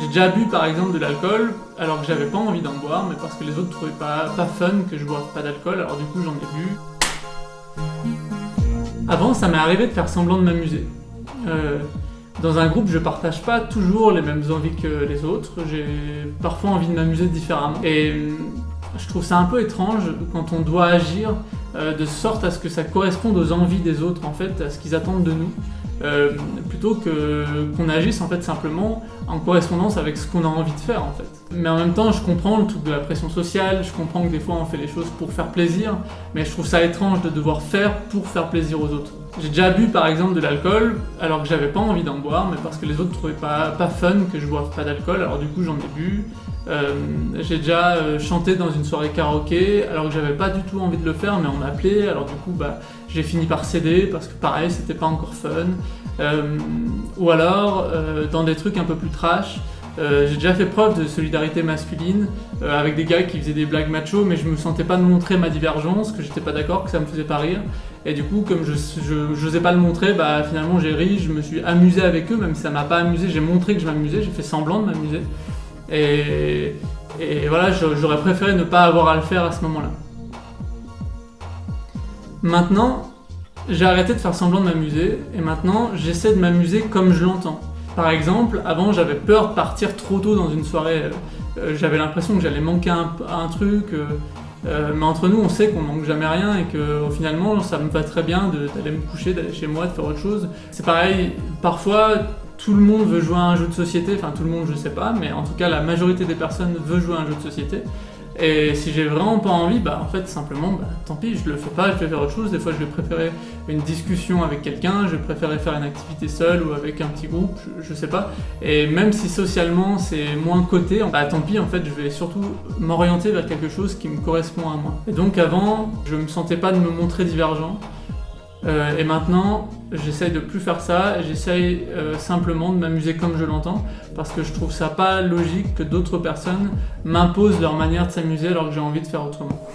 J'ai déjà bu par exemple de l'alcool alors que j'avais pas envie d'en boire, mais parce que les autres trouvaient pas, pas fun que je boive pas d'alcool, alors du coup j'en ai bu. Avant, ça m'est arrivé de faire semblant de m'amuser. Euh, dans un groupe, je partage pas toujours les mêmes envies que les autres, j'ai parfois envie de m'amuser différemment. Et euh, je trouve ça un peu étrange quand on doit agir euh, de sorte à ce que ça corresponde aux envies des autres, en fait, à ce qu'ils attendent de nous. Euh, plutôt que qu'on agisse en fait simplement en correspondance avec ce qu'on a envie de faire en fait. Mais en même temps, je comprends le truc de la pression sociale, je comprends que des fois on fait les choses pour faire plaisir, mais je trouve ça étrange de devoir faire pour faire plaisir aux autres. J'ai déjà bu par exemple de l'alcool alors que j'avais pas envie d'en boire, mais parce que les autres trouvaient pas, pas fun que je boive pas d'alcool, alors du coup j'en ai bu. Euh, j'ai déjà euh, chanté dans une soirée karaoké alors que j'avais pas du tout envie de le faire mais on m'a appelé alors du coup bah, j'ai fini par céder parce que pareil c'était pas encore fun euh, ou alors dans des trucs un peu plus trash j'ai déjà fait preuve de solidarité masculine avec des gars qui faisaient des blagues macho mais je me sentais pas de montrer ma divergence, que j'étais pas d'accord, que ça me faisait pas rire et du coup comme je n'osais pas le montrer, bah finalement j'ai ri, je me suis amusé avec eux même si ça m'a pas amusé, j'ai montré que je m'amusais, j'ai fait semblant de m'amuser et, voilà, j'aurais préféré ne pas avoir à le faire à ce moment-là. Maintenant, j'ai arrêté de faire semblant de m'amuser, et maintenant j'essaie de m'amuser comme je l'entends. Par exemple, avant j'avais peur de partir trop tôt dans une soirée, euh, j'avais l'impression que j'allais manquer un, truc, euh, euh, mais entre nous on sait qu'on manque jamais rien et que finalement ça me va très bien d'aller me coucher, d'aller chez moi, de faire autre chose. C'est pareil, parfois tout le monde veut jouer à un jeu de société, enfin tout le monde je sais pas, mais en tout cas la majorité des personnes veut jouer à un jeu de société. Et si j'ai vraiment pas envie, bah en fait simplement, bah, tant pis, je le fais pas, je vais faire autre chose. Des fois je vais préférer une discussion avec quelqu'un, je vais préférer faire une activité seule ou avec un petit groupe, je, sais pas. Et même si socialement c'est moins coté, bah tant pis en fait je vais surtout m'orienter vers quelque chose qui me correspond à moi. Et donc avant, je me sentais pas de me montrer divergent, euh, et maintenant, j'essaye de plus faire ça, j'essaye euh, simplement de m'amuser comme je l'entends, parce que je trouve ça pas logique que d'autres personnes m'imposent leur manière de s'amuser alors que j'ai envie de faire autrement.